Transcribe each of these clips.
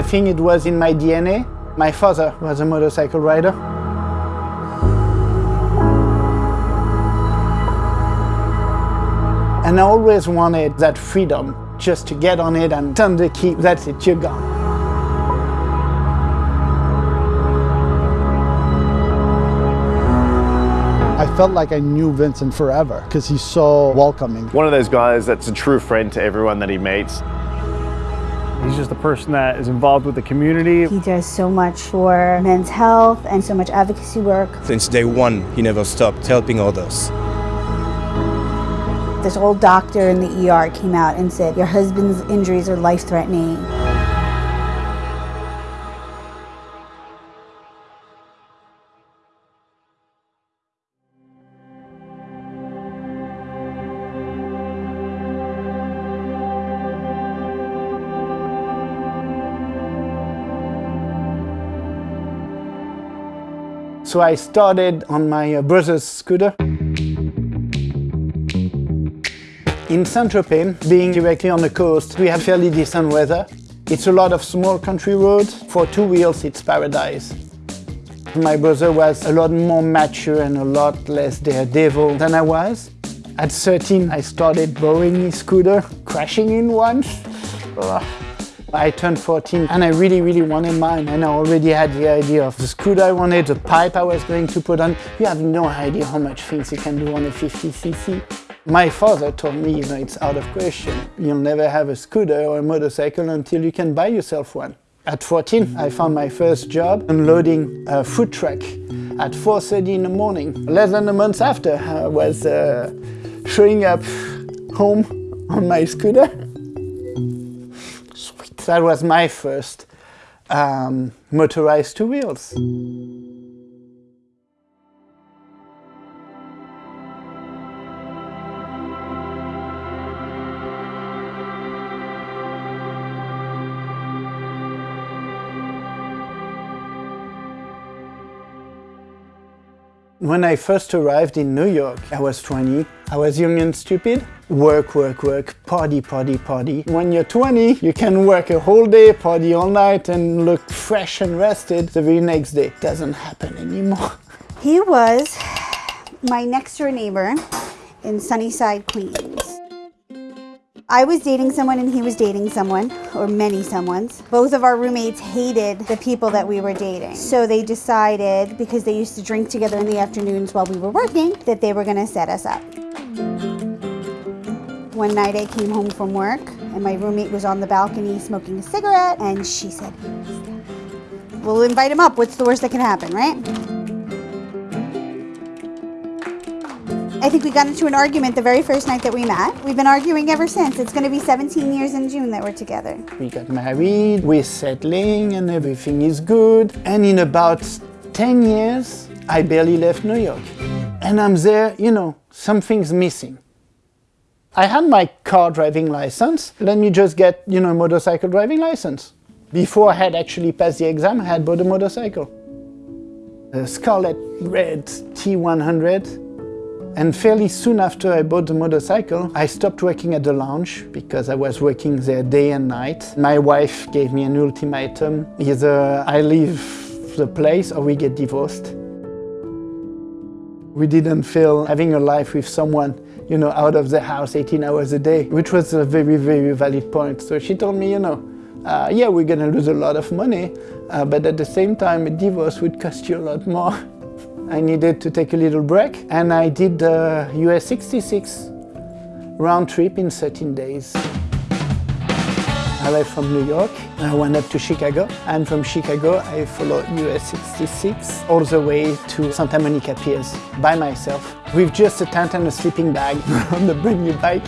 I think it was in my DNA. My father was a motorcycle rider. And I always wanted that freedom, just to get on it and turn the key, that's it, you're gone. I felt like I knew Vincent forever because he's so welcoming. One of those guys that's a true friend to everyone that he meets. He's just a person that is involved with the community. He does so much for men's health and so much advocacy work. Since day one, he never stopped helping others. This old doctor in the ER came out and said, your husband's injuries are life-threatening. So I started on my uh, brother's scooter. In Saint-Tropez, being directly on the coast, we have fairly decent weather. It's a lot of small country roads. For two wheels, it's paradise. My brother was a lot more mature and a lot less daredevil than I was. At 13, I started borrowing his scooter, crashing in once. Ugh. I turned 14 and I really, really wanted mine and I already had the idea of the scooter I wanted, the pipe I was going to put on. You have no idea how much things you can do on a 50cc. My father told me, you know, it's out of question. You'll never have a scooter or a motorcycle until you can buy yourself one. At 14, I found my first job unloading a food truck at 4.30 in the morning. Less than a month after, I was uh, showing up home on my scooter. That was my first um, motorized two wheels. When I first arrived in New York, I was 20. I was young and stupid. Work, work, work, party, party, party. When you're 20, you can work a whole day, party all night and look fresh and rested the very next day. Doesn't happen anymore. He was my next door neighbor in Sunnyside, Queens. I was dating someone and he was dating someone, or many someones. Both of our roommates hated the people that we were dating. So they decided, because they used to drink together in the afternoons while we were working, that they were gonna set us up. One night I came home from work and my roommate was on the balcony smoking a cigarette and she said, we'll invite him up. What's the worst that can happen, right? I think we got into an argument the very first night that we met. We've been arguing ever since. It's going to be 17 years in June that we're together. We got married, we're settling and everything is good. And in about 10 years, I barely left New York. And I'm there, you know, something's missing. I had my car driving license. Let me just get, you know, a motorcycle driving license. Before I had actually passed the exam, I had bought a motorcycle. A Scarlet Red T100 and fairly soon after I bought the motorcycle, I stopped working at the lounge because I was working there day and night. My wife gave me an ultimatum. Either I leave the place or we get divorced. We didn't feel having a life with someone, you know, out of the house 18 hours a day, which was a very, very valid point. So she told me, you know, uh, yeah, we're gonna lose a lot of money, uh, but at the same time, a divorce would cost you a lot more. I needed to take a little break and I did the US 66 round trip in 13 days. I left from New York, I went up to Chicago, and from Chicago I followed US 66 all the way to Santa Monica Piers by myself with just a tent and a sleeping bag on the brand new bike.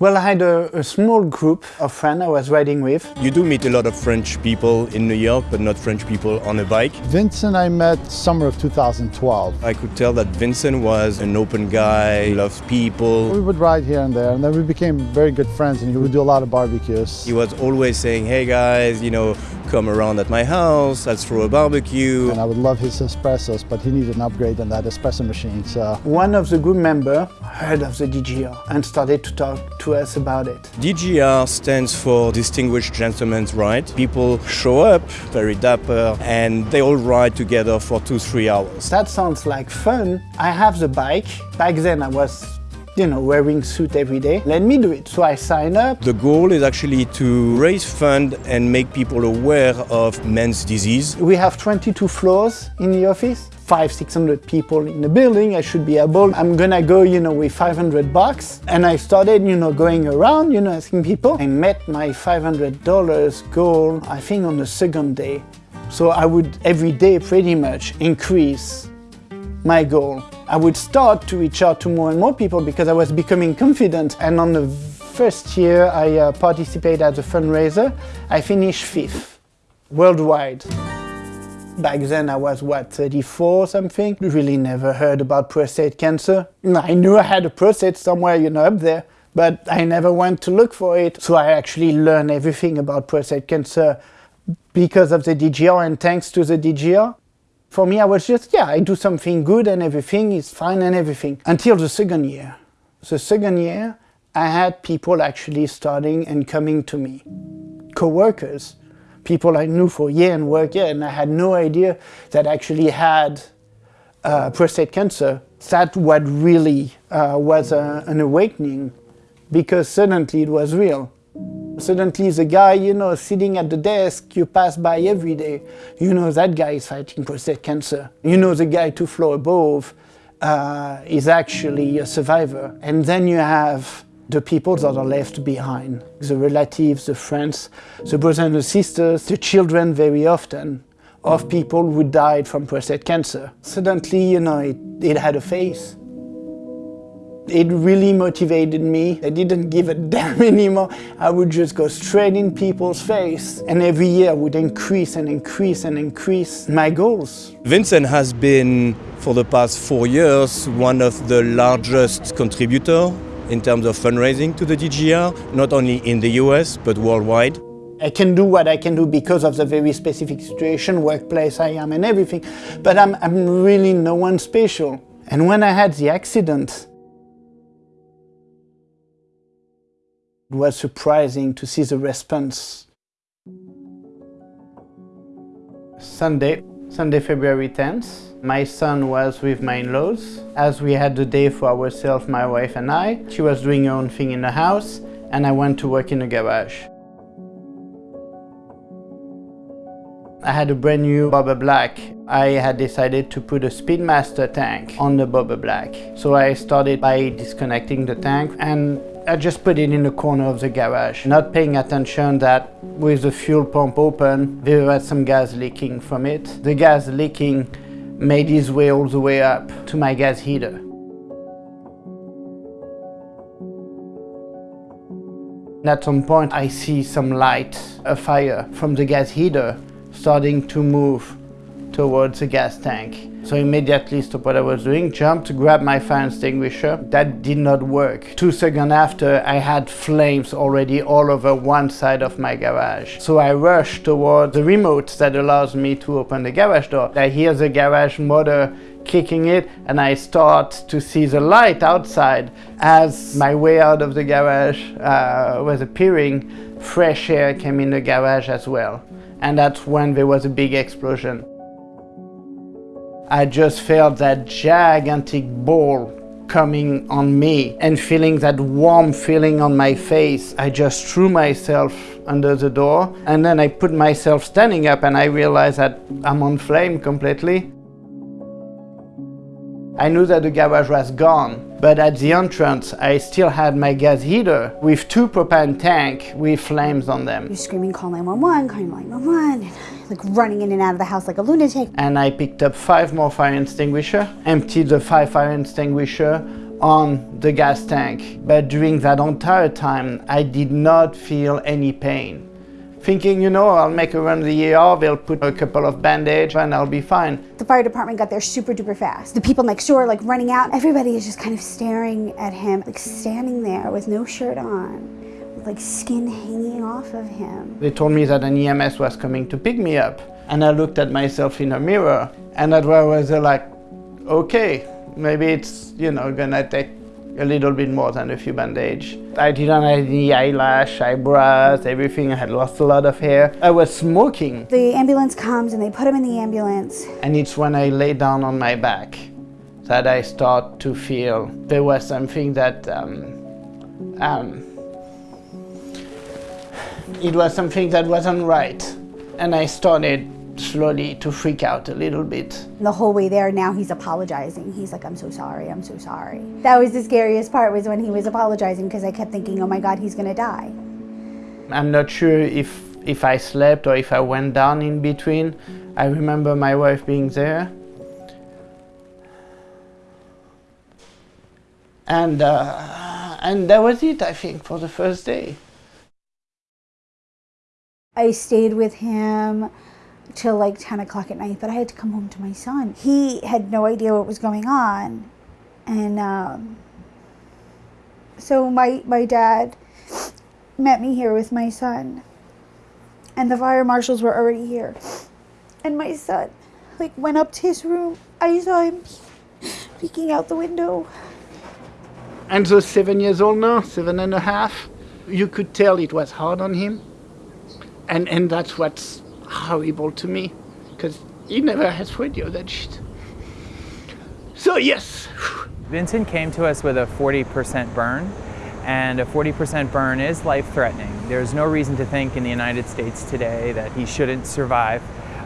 Well, I had a, a, small group of friends I was riding with. You do meet a lot of French people in New York, but not French people on a bike. Vincent I met summer of 2012. I could tell that Vincent was an open guy, loves people. We would ride here and there, and then we became very good friends, and he would do a lot of barbecues. He was always saying, hey guys, you know, come around at my house, let's throw a barbecue. And I would love his espressos, but he needed an upgrade on that espresso machine, so. One of the group members heard of the DGR and started to talk to us about it. DGR stands for Distinguished Gentleman's Ride. People show up, very dapper, and they all ride together for two, three hours. That sounds like fun. I have the bike. Back then I was you know, wearing suit every day. Let me do it. So I sign up. The goal is actually to raise fund and make people aware of men's disease. We have 22 floors in the office five, 600 people in the building, I should be able, I'm gonna go, you know, with 500 bucks. And I started, you know, going around, you know, asking people. I met my $500 goal, I think on the second day. So I would every day pretty much increase my goal. I would start to reach out to more and more people because I was becoming confident. And on the first year I uh, participated as a fundraiser, I finished fifth worldwide. Back then I was, what, 34 something? Really never heard about prostate cancer. I knew I had a prostate somewhere, you know, up there, but I never went to look for it. So I actually learned everything about prostate cancer because of the DGR and thanks to the DGR. For me, I was just, yeah, I do something good and everything is fine and everything. Until the second year. The second year, I had people actually starting and coming to me. Co-workers people I knew for a year and worked here, and I had no idea that actually had uh, prostate cancer. That what really uh, was a, an awakening, because suddenly it was real. Suddenly the guy, you know, sitting at the desk you pass by every day, you know that guy is fighting prostate cancer. You know the guy two floors above uh, is actually a survivor. And then you have the people that are left behind, the relatives, the friends, the brothers and the sisters, the children very often, of people who died from prostate cancer. Suddenly, you know, it, it had a face. It really motivated me. I didn't give a damn anymore. I would just go straight in people's face. And every year I would increase and increase and increase my goals. Vincent has been, for the past four years, one of the largest contributors in terms of fundraising to the DGR, not only in the US, but worldwide. I can do what I can do because of the very specific situation, workplace I am and everything, but I'm, I'm really no one special. And when I had the accident, it was surprising to see the response. Sunday, Sunday, February 10th, my son was with my in-laws. As we had the day for ourselves, my wife and I, she was doing her own thing in the house and I went to work in the garage. I had a brand new Bobber Black. I had decided to put a Speedmaster tank on the Bobber Black. So I started by disconnecting the tank and I just put it in the corner of the garage, not paying attention that with the fuel pump open, there was some gas leaking from it. The gas leaking made its way all the way up to my gas heater. At some point I see some light, a fire from the gas heater starting to move towards the gas tank. So immediately stopped what I was doing, jumped, grabbed my fire extinguisher. That did not work. Two seconds after, I had flames already all over one side of my garage. So I rushed towards the remote that allows me to open the garage door. I hear the garage motor kicking it and I start to see the light outside. As my way out of the garage uh, was appearing, fresh air came in the garage as well. And that's when there was a big explosion. I just felt that gigantic ball coming on me and feeling that warm feeling on my face. I just threw myself under the door and then I put myself standing up and I realized that I'm on flame completely. I knew that the garage was gone, but at the entrance I still had my gas heater with two propane tank with flames on them. You're screaming, call 911, call 911 like running in and out of the house like a lunatic. And I picked up five more fire extinguisher, emptied the five fire extinguisher on the gas tank. But during that entire time, I did not feel any pain. Thinking, you know, I'll make a run to the ER, they'll put a couple of bandage and I'll be fine. The fire department got there super duper fast. The people next door like running out. Everybody is just kind of staring at him, like standing there with no shirt on, with like skin hanging off of him. They told me that an EMS was coming to pick me up. And I looked at myself in a mirror and I was like, okay, maybe it's, you know, gonna take a little bit more than a few bandage. I didn't have any eyelash, eyebrows, everything. I had lost a lot of hair. I was smoking. The ambulance comes and they put him in the ambulance. And it's when I lay down on my back that I start to feel there was something that, um, um, it was something that wasn't right. And I started slowly to freak out a little bit. The whole way there, now he's apologizing. He's like, I'm so sorry, I'm so sorry. That was the scariest part was when he was apologizing because I kept thinking, oh my God, he's gonna die. I'm not sure if, if I slept or if I went down in between. I remember my wife being there. And, uh, and that was it, I think, for the first day. I stayed with him till like 10 o'clock at night, but I had to come home to my son. He had no idea what was going on. And um, so my, my dad met me here with my son. And the fire marshals were already here. And my son like went up to his room. I saw him peeking out the window. And so seven years old now, seven and a half, you could tell it was hard on him. And, and that's what's horrible to me, because he never has radio that shit. So yes. Vincent came to us with a 40% burn, and a 40% burn is life-threatening. There's no reason to think in the United States today that he shouldn't survive,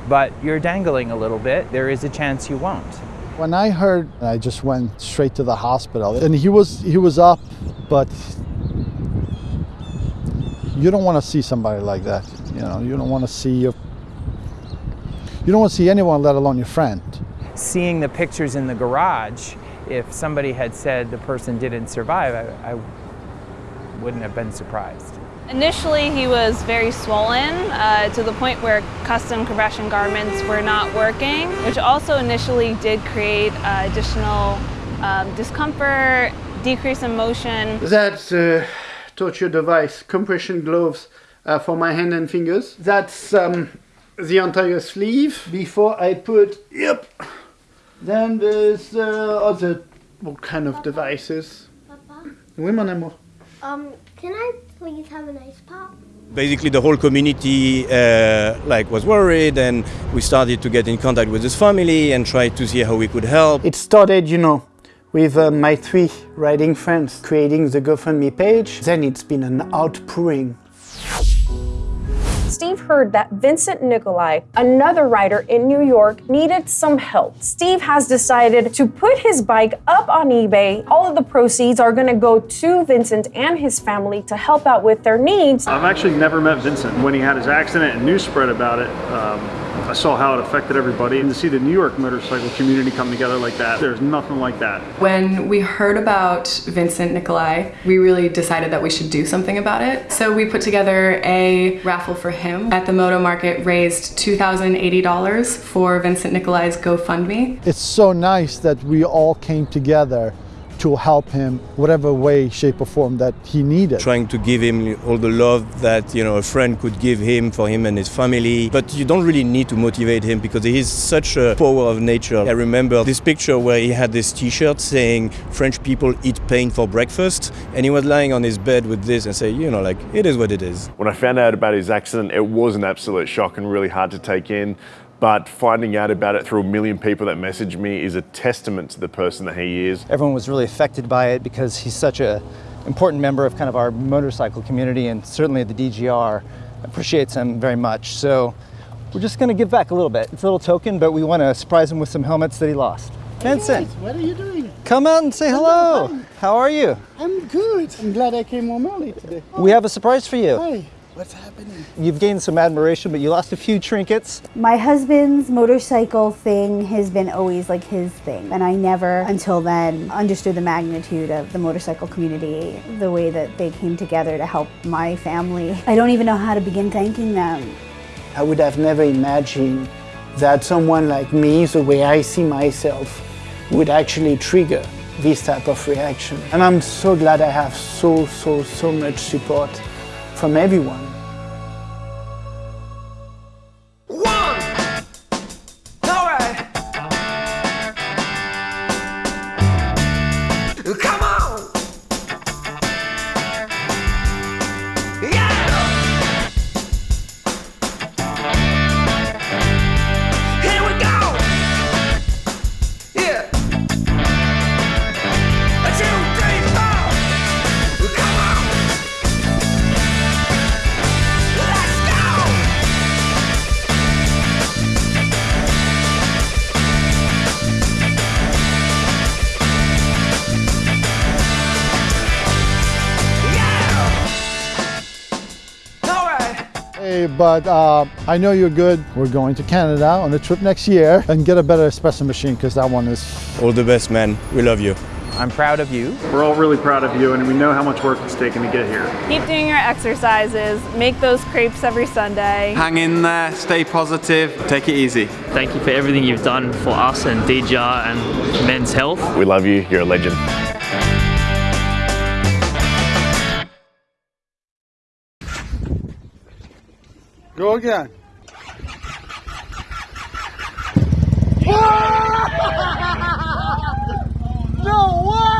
but you're dangling a little bit. There is a chance you won't. When I heard, I just went straight to the hospital, and he was he was up, but you don't want to see somebody like that. You know, you don't want to see your you don't want to see anyone, let alone your friend. Seeing the pictures in the garage, if somebody had said the person didn't survive, I, I wouldn't have been surprised. Initially, he was very swollen uh, to the point where custom compression garments were not working, which also initially did create uh, additional um, discomfort, decrease in motion. That's a torture device, compression gloves uh, for my hand and fingers. That's um, the entire sleeve before I put, yep. Then there's uh, other what kind of devices. Papa, Oui, mon amour. um, can I please have an ice pop? Basically, the whole community uh, like was worried, and we started to get in contact with his family and try to see how we could help. It started, you know, with uh, my three riding friends creating the GoFundMe page. Then it's been an outpouring Steve heard that Vincent Nicolai, another rider in New York, needed some help. Steve has decided to put his bike up on eBay. All of the proceeds are going to go to Vincent and his family to help out with their needs. I've actually never met Vincent. When he had his accident and news spread about it, um, I saw how it affected everybody. And to see the New York motorcycle community come together like that, there's nothing like that. When we heard about Vincent Nikolai, we really decided that we should do something about it. So we put together a raffle for him. At the Moto Market raised $2,080 for Vincent Nikolai's GoFundMe. It's so nice that we all came together to help him whatever way shape or form that he needed. Trying to give him all the love that you know a friend could give him for him and his family. But you don't really need to motivate him because he's such a power of nature. I remember this picture where he had this t-shirt saying french people eat pain for breakfast. And he was lying on his bed with this and say you know like it is what it is. When i found out about his accident it was an absolute shock and really hard to take in but finding out about it through a million people that messaged me is a testament to the person that he is. Everyone was really affected by it because he's such a important member of kind of our motorcycle community and certainly the DGR appreciates him very much. So we're just going to give back a little bit. It's a little token, but we want to surprise him with some helmets that he lost. Vincent, what are you doing? Come out and say hello. How are you? I'm good. I'm glad I came home early today. We have a surprise for you. Hi. What's happening? You've gained some admiration, but you lost a few trinkets. My husband's motorcycle thing has been always like his thing, and I never until then understood the magnitude of the motorcycle community, the way that they came together to help my family. I don't even know how to begin thanking them. I would have never imagined that someone like me, the way I see myself, would actually trigger this type of reaction. And I'm so glad I have so, so, so much support from everyone. But uh, I know you're good. We're going to Canada on a trip next year and get a better espresso machine because that one is. All the best, man. We love you. I'm proud of you. We're all really proud of you, and we know how much work it's taken to get here. Keep doing your exercises, make those crepes every Sunday. Hang in there, stay positive, take it easy. Thank you for everything you've done for us and DGR and men's health. We love you. You're a legend. Go again. no way!